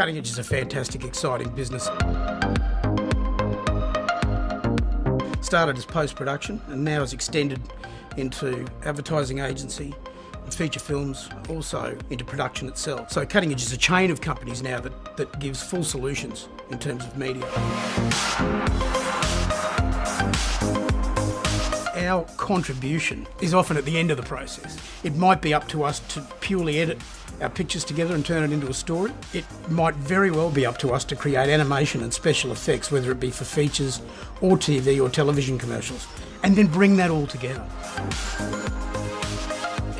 Cutting Edge is a fantastic, exciting business. Started as post-production and now has extended into advertising agency, and feature films, also into production itself. So Cutting Edge is a chain of companies now that, that gives full solutions in terms of media. Our contribution is often at the end of the process. It might be up to us to purely edit our pictures together and turn it into a story. It might very well be up to us to create animation and special effects, whether it be for features or TV or television commercials, and then bring that all together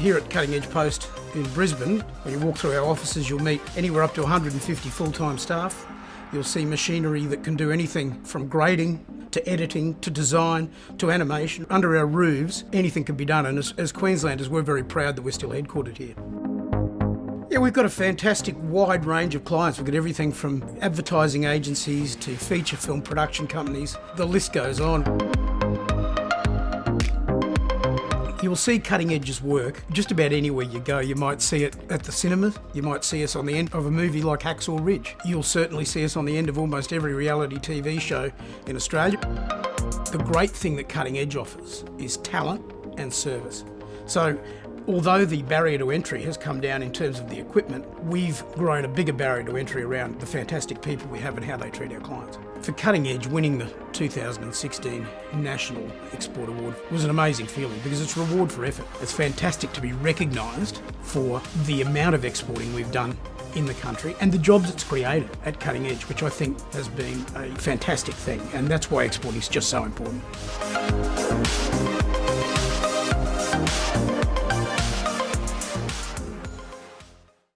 here at Cutting Edge Post in Brisbane, when you walk through our offices, you'll meet anywhere up to 150 full-time staff. You'll see machinery that can do anything from grading to editing to design to animation. Under our roofs, anything can be done, and as, as Queenslanders, we're very proud that we're still headquartered here. Yeah, we've got a fantastic wide range of clients. We've got everything from advertising agencies to feature film production companies. The list goes on. You'll see Cutting Edge's work just about anywhere you go. You might see it at the cinemas, you might see us on the end of a movie like Hacksaw Ridge. You'll certainly see us on the end of almost every reality TV show in Australia. The great thing that Cutting Edge offers is talent and service. So although the barrier to entry has come down in terms of the equipment, we've grown a bigger barrier to entry around the fantastic people we have and how they treat our clients. For Cutting Edge, winning the 2016 National Export Award was an amazing feeling because it's a reward for effort. It's fantastic to be recognised for the amount of exporting we've done in the country and the jobs it's created at Cutting Edge, which I think has been a fantastic thing. And that's why exporting is just so important.